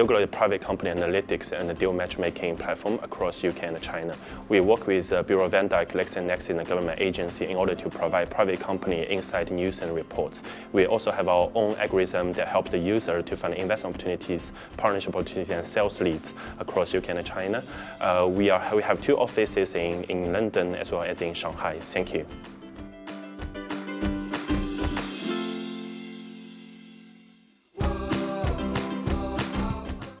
DealGlobe is a private company analytics and deal matchmaking platform across UK and China. We work with uh, Bureau van Dijk, LexisNexis, and the government agency in order to provide private company insight news and reports. We also have our own algorithm that helps the user to find investment opportunities, partnership opportunities, and sales leads across UK and China. Uh, we, are, we have two offices in, in London as well as in Shanghai. Thank you.